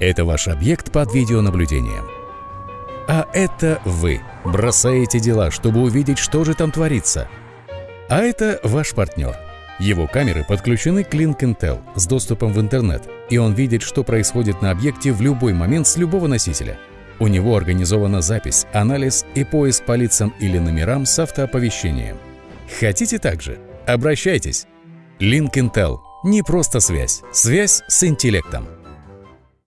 Это ваш объект под видеонаблюдением. А это вы бросаете дела, чтобы увидеть, что же там творится. А это ваш партнер. Его камеры подключены к Link Intel с доступом в интернет, и он видит, что происходит на объекте в любой момент с любого носителя. У него организована запись, анализ и поиск по лицам или номерам с автооповещением. Хотите также? Обращайтесь! Link Intel – не просто связь, связь с интеллектом.